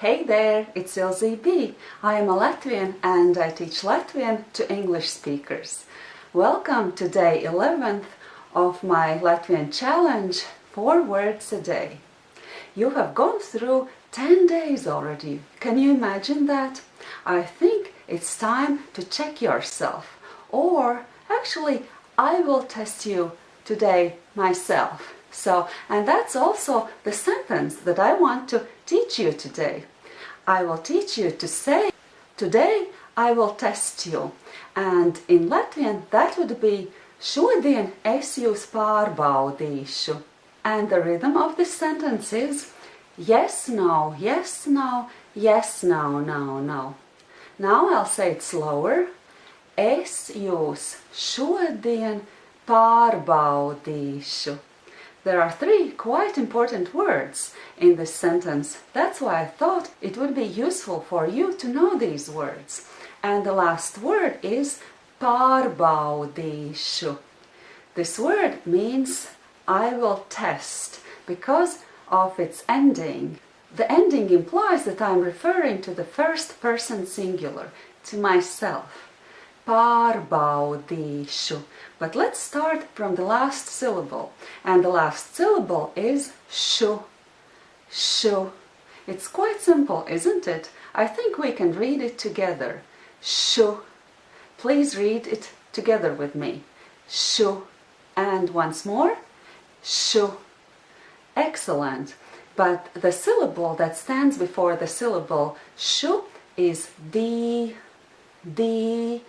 Hey there, it's Ilze B. I am a Latvian and I teach Latvian to English speakers. Welcome to day 11th of my Latvian challenge, 4 words a day. You have gone through 10 days already. Can you imagine that? I think it's time to check yourself. Or actually, I will test you today myself. So, and that's also the sentence that I want to teach you today. I will teach you to say, today I will test you. And in Latvian that would be Šodien es jūs pārbaudīšu. And the rhythm of this sentence is yes, no, yes, no, yes, no, no, no. Now I'll say it slower. Es jūs šodien pārbaudīšu. There are three quite important words in this sentence. That's why I thought it would be useful for you to know these words. And the last word is pārbaudīšu. This word means I will test because of its ending. The ending implies that I'm referring to the first person singular, to myself. Pārbaudīšu. But let's start from the last syllable. And the last syllable is shu. Shu. It's quite simple, isn't it? I think we can read it together. Shu. Please read it together with me. Shu. And once more. Shu. Excellent. But the syllable that stands before the syllable shu is di, di,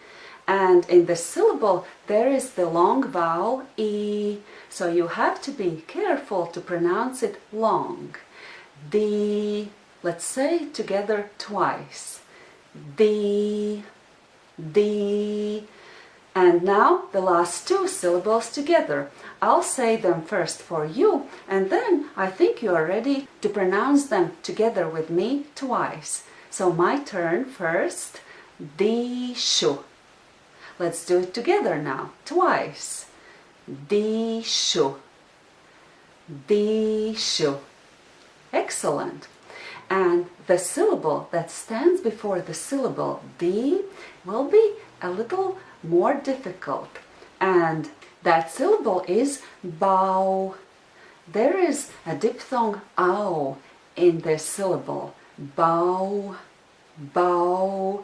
and in the syllable there is the long vowel e, so you have to be careful to pronounce it long. The, let's say together twice. The, the, and now the last two syllables together. I'll say them first for you and then I think you are ready to pronounce them together with me twice. So my turn first. Di shu. Let's do it together now, twice. Dishu. Dishu. Excellent. And the syllable that stands before the syllable D will be a little more difficult. And that syllable is bow. There is a diphthong ow in this syllable. Bow, bow.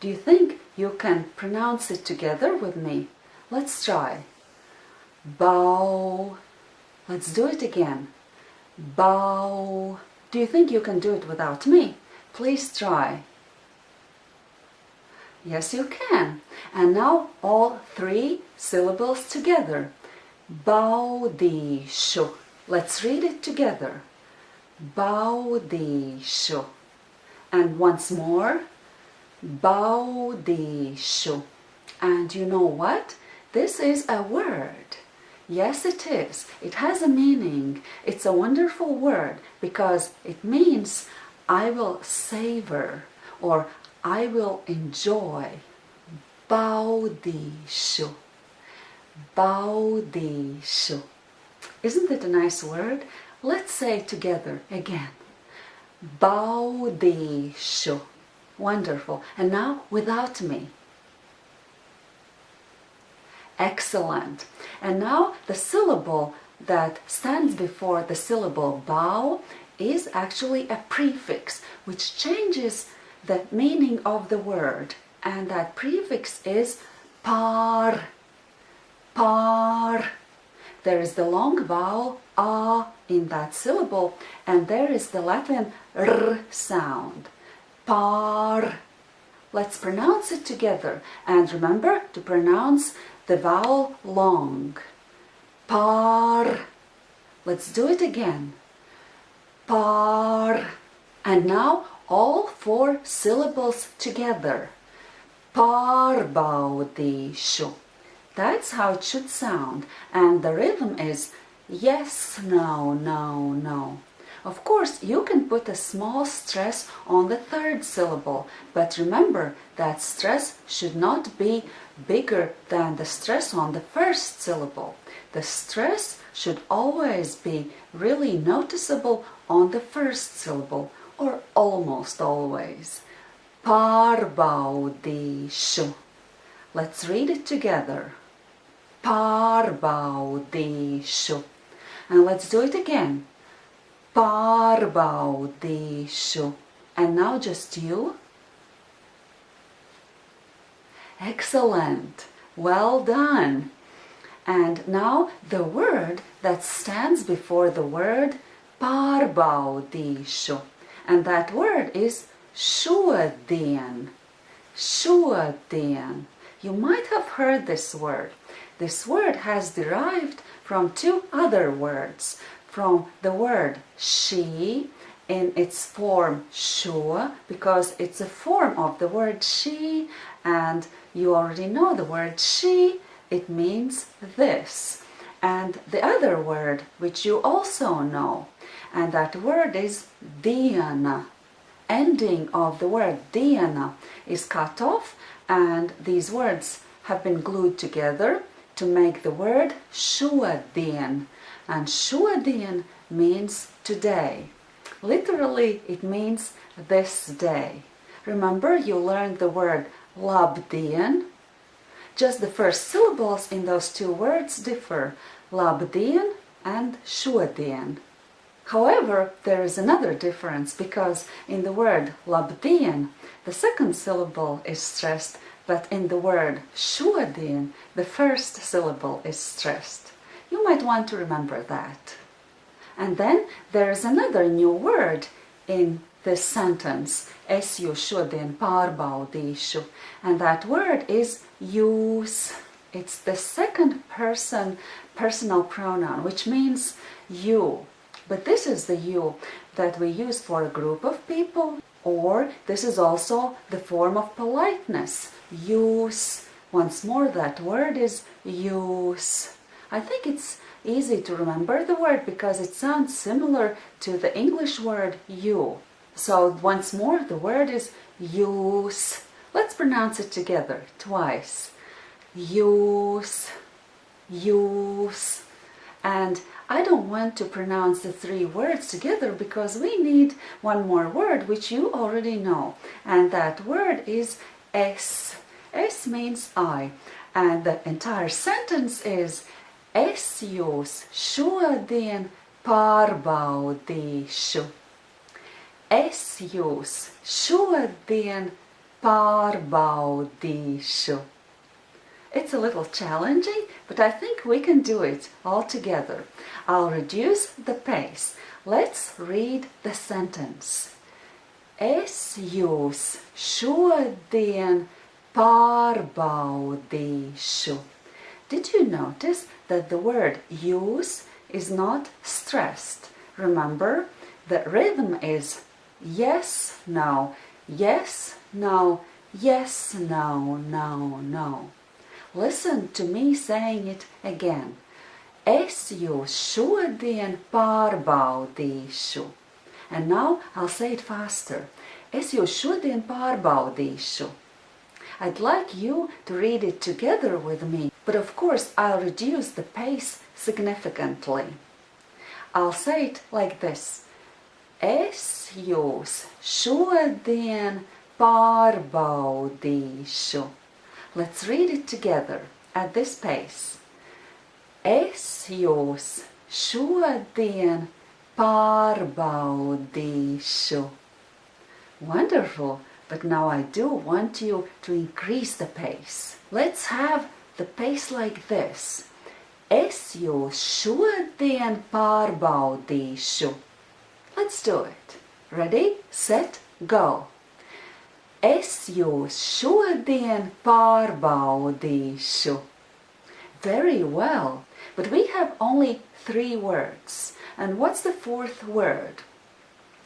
Do you think you can pronounce it together with me? Let's try. Bow. Let's do it again. Bow. Do you think you can do it without me? Please try. Yes, you can. And now all three syllables together. Baudīšu. Let's read it together. Baudīšu. And once more. Baudīšu. And you know what? This is a word. Yes, it is. It has a meaning. It's a wonderful word because it means I will savor or I will enjoy. Baudīšu. Baudīšu. Isn't it a nice word? Let's say together again. Baudīšu. Wonderful. And now without me. Excellent. And now the syllable that stands before the syllable bow is actually a prefix which changes the meaning of the word and that prefix is par par there is the long vowel a in that syllable and there is the Latin r sound par. Let's pronounce it together and remember to pronounce the vowel long. Par. Let's do it again. Par. And now all four syllables together. Pārbaudīšu. That's how it should sound. And the rhythm is yes, no, no, no. Of course, you can put a small stress on the third syllable, but remember that stress should not be bigger than the stress on the first syllable. The stress should always be really noticeable on the first syllable, or almost always. Pārbaudīšu. Let's read it together. Pārbaudīšu. And let's do it again. Pārbaudīšu. And now just you. Excellent. Well done. And now the word that stands before the word pārbaudīšu. And that word is šodien. Šodien. You might have heard this word. This word has derived from two other words. From the word she in its form šo because it's a form of the word she and you already know the word she it means this. And the other word which you also know and that word is diena ending of the word diena is cut off and these words have been glued together to make the word šodien and šodien means today Literally, it means this day. Remember, you learned the word labdien. Just the first syllables in those two words differ, labdien and šodien. However, there is another difference because in the word labdien, the second syllable is stressed, but in the word šodien, the first syllable is stressed. You might want to remember that. And then there's another new word in this sentence. Es jūs šodien pārbaudīšu. And that word is jūs. It's the second person personal pronoun, which means you. But this is the you that we use for a group of people, or this is also the form of politeness. Jūs. Once more, that word is jūs. I think it's easy to remember the word because it sounds similar to the English word you. So once more, the word is jūs. Let's pronounce it together twice. Use, use. And I don't want to pronounce the three words together because we need one more word which you already know. And that word is es. Es means I. And the entire sentence is Es jūs šodien pārbaudīšu. Es jūs šodien pārbaudīšu. It's a little challenging, but I think we can do it all together. I'll reduce the pace. Let's read the sentence. Es jūs šodien pārbaudīšu. Did you notice that the word jūs is not stressed? Remember, the rhythm is yes, no, yes, no, yes, no, no, no. Listen to me saying it again. Es jūs šodien pārbaudīšu. And now I'll say it faster. Es jūs šodien pārbaudīšu. I'd like you to read it together with me. But of course, I'll reduce the pace significantly. I'll say it like this. Es jūs šodien pārbaudīšu. Let's read it together at this pace. Es jūs šodien pārbaudīšu. Wonderful, but now I do want you to increase the pace. Let's have the pace like this. Es jūs šodien pārbaudīšu. Let's do it. Ready, set, go. Es jūs šodien pārbaudīšu. Very well, but we have only three words. And what's the fourth word?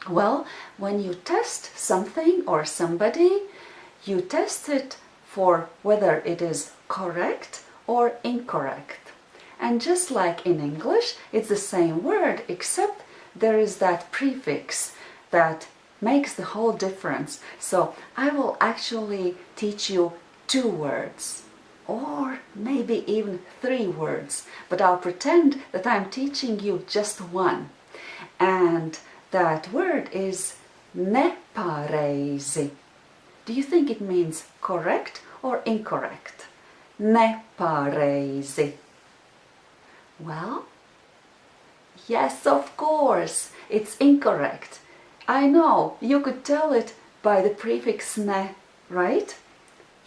Well, when you test something or somebody, you test it for whether it is correct or incorrect. And just like in English, it's the same word except there is that prefix that makes the whole difference. So I will actually teach you two words or maybe even three words, but I'll pretend that I'm teaching you just one. And that word is nepareizi. Do you think it means correct or incorrect? Nepareizi. Well, yes, of course, it's incorrect. I know, you could tell it by the prefix ne, right?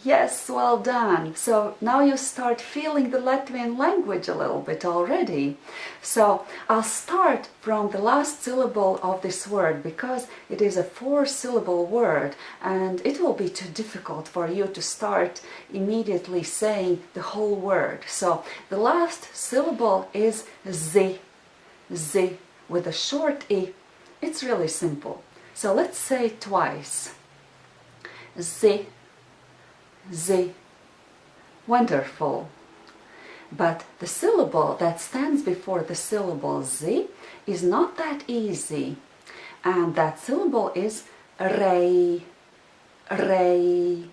Yes, well done. So now you start feeling the Latvian language a little bit already. So I'll start from the last syllable of this word because it is a four syllable word and it will be too difficult for you to start immediately saying the whole word. So the last syllable is z, z with a short e. It's really simple. So let's say twice. Z Z. Wonderful. But the syllable that stands before the syllable Z is not that easy. And that syllable is rei, rei.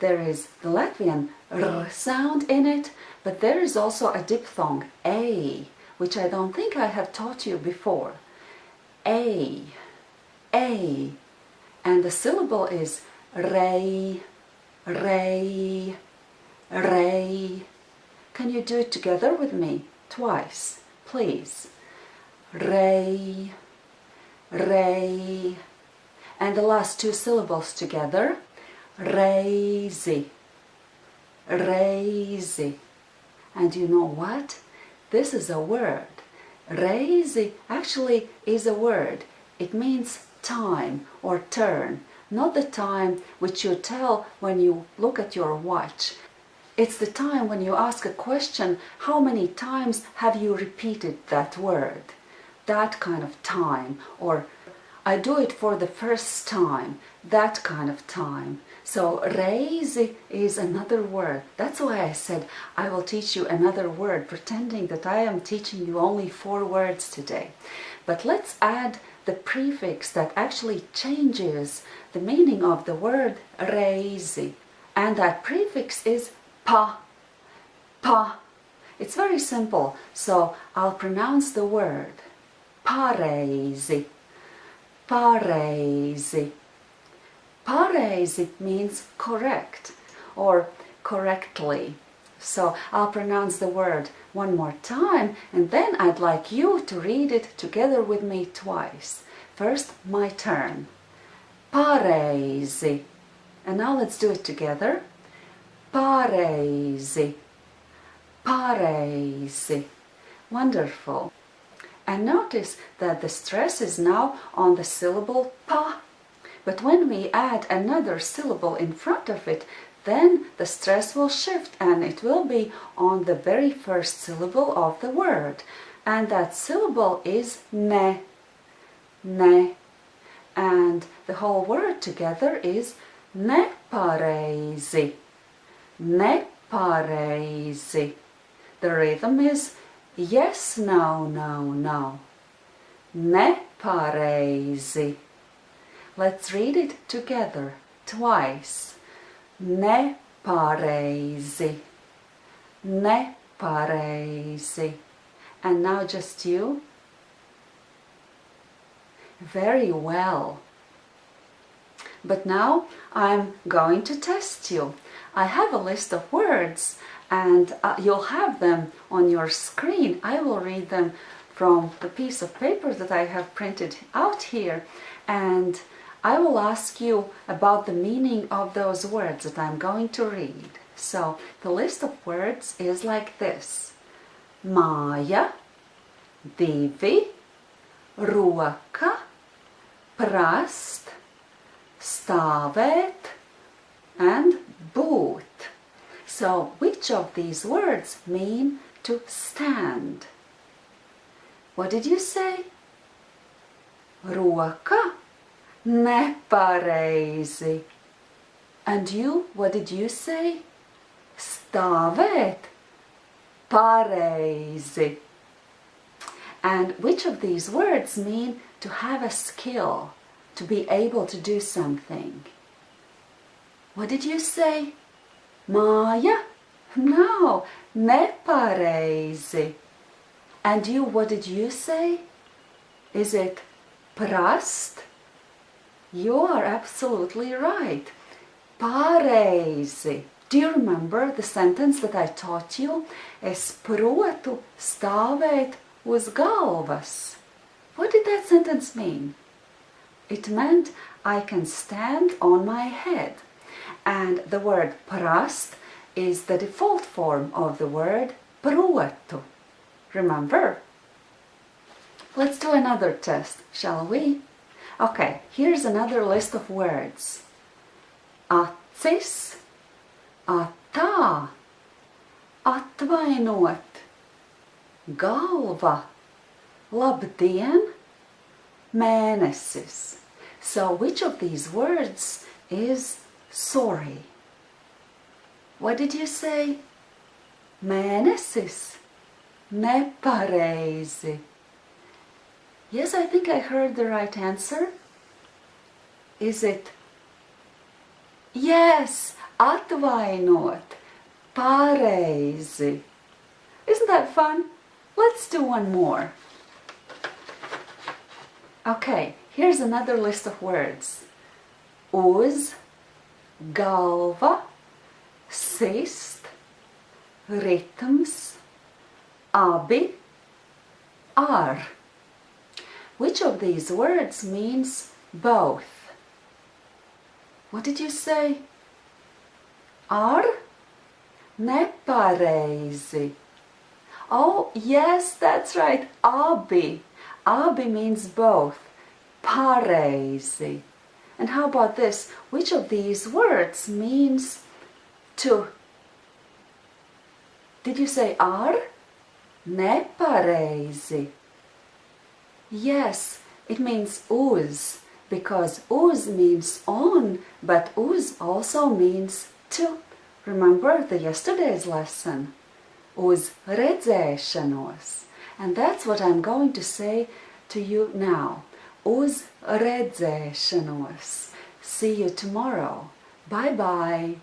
There is the Latvian r sound in it, but there is also a diphthong, a, which I don't think I have taught you before. A, a. And the syllable is rei, Ray, Ray. Can you do it together with me? Twice, please. Ray, Ray. And the last two syllables together. Reizi, Reizi. And you know what? This is a word. Reizi actually is a word. It means time or turn not the time which you tell when you look at your watch. It's the time when you ask a question, how many times have you repeated that word? That kind of time. Or I do it for the first time. That kind of time. So raise is another word. That's why I said I will teach you another word, pretending that I am teaching you only four words today. But let's add the prefix that actually changes the meaning of the word reizi. And that prefix is pa, pa. It's very simple, so I'll pronounce the word pareizi, pareizi. Pareizi means correct or correctly. So I'll pronounce the word one more time and then I'd like you to read it together with me twice. First, my turn. Pareizi. And now let's do it together. Pareizi. Pareizi. Wonderful. And notice that the stress is now on the syllable pa. But when we add another syllable in front of it, then the stress will shift and it will be on the very first syllable of the word. And that syllable is ne, ne. And the whole word together is nepareizi, nepareizi. The rhythm is yes, no, no, no. Nepareizi. Let's read it together twice nepareizi, nepareizi. And now just you. Very well. But now I'm going to test you. I have a list of words and uh, you'll have them on your screen. I will read them from the piece of paper that I have printed out here and I will ask you about the meaning of those words that I'm going to read. So the list of words is like this. Māja, divi, roka, prast, stāvēt, and būt. So which of these words mean to stand? What did you say? Roka Nepareizi. And you, what did you say? Stāvēt. Pareizi. And which of these words mean to have a skill, to be able to do something? What did you say? Māja? No, nepareizi. And you, what did you say? Is it prast? You are absolutely right. Pareizi. Do you remember the sentence that I taught you? Es protu stāvēt uz galvas. What did that sentence mean? It meant I can stand on my head. And the word prast is the default form of the word protu. Remember? Let's do another test, shall we? Okay, here's another list of words. Acis, atā, atvainot, galva, labdien, mēnesis. So which of these words is sorry? What did you say? Mēnesis. Nepareizi. Yes, I think I heard the right answer. Is it? Yes, atvainot. Pareizi. Isn't that fun? Let's do one more. Okay, here's another list of words. Uz, galva, sist, ritms, abi, ar. Which of these words means both? What did you say? Ar? Nepareizi. Oh, yes, that's right. Abi. Abi means both. Pareizi. And how about this? Which of these words means to? Did you say ar? Nepareizi. Yes, it means uz because uz means on, but uz also means to. Remember the yesterday's lesson? Uz redzēšanos. And that's what I'm going to say to you now. Uz redzēšanos. See you tomorrow. Bye bye.